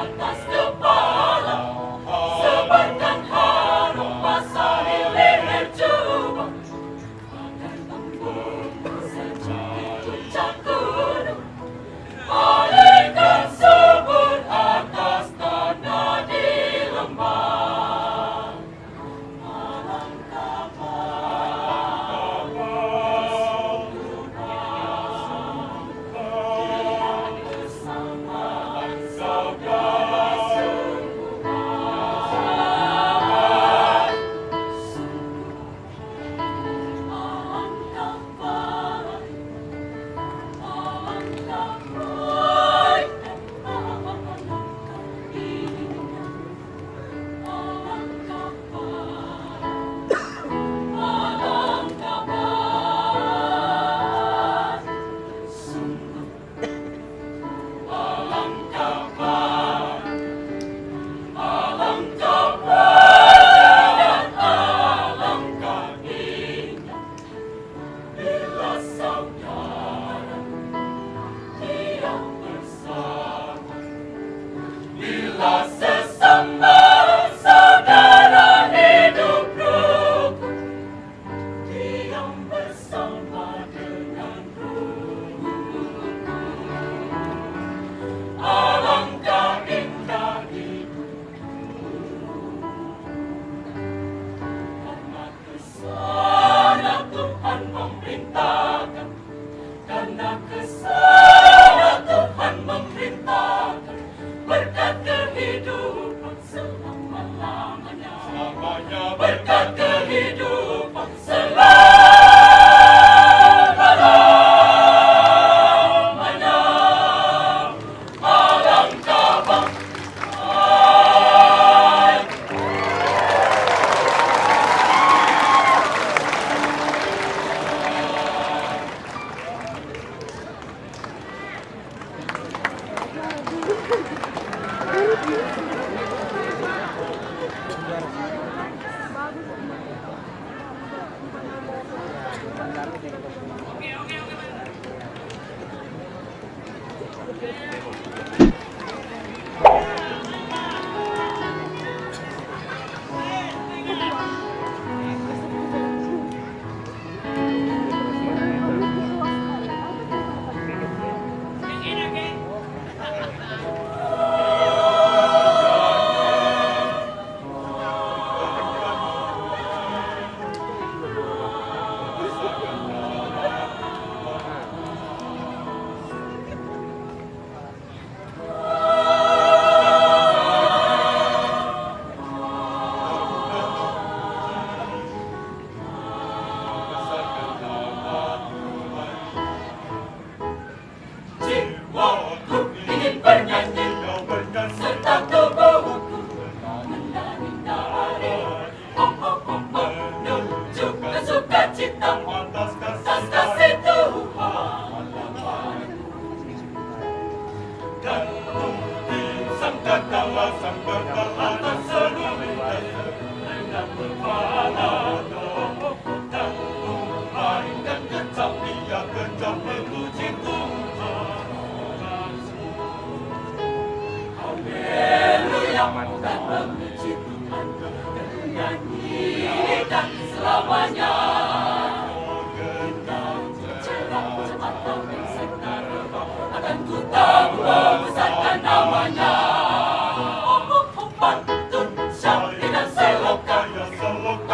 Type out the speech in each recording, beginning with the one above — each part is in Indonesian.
help us Oke, oke, oke. 干部比山更高啊，山更高啊，到处是农民的幸福。领导干部爱干革命呀，跟着毛主席。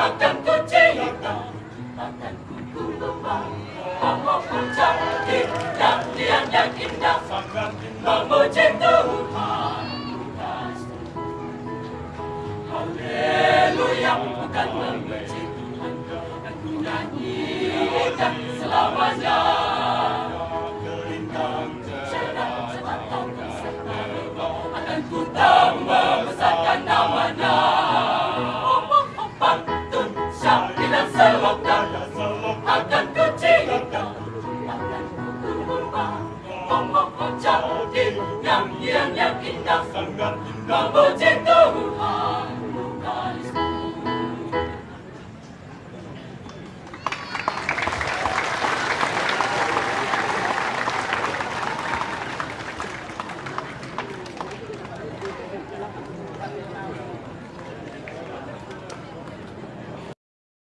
akan kucing, kau akan ku kau mau ku cari dan dia yang indah memuji Tuhan Haleluya bukan memuji Tuhan. Aku nyanyikan selamanya. Ku tambah Ngomong jadi nyanyian yang indah Memuji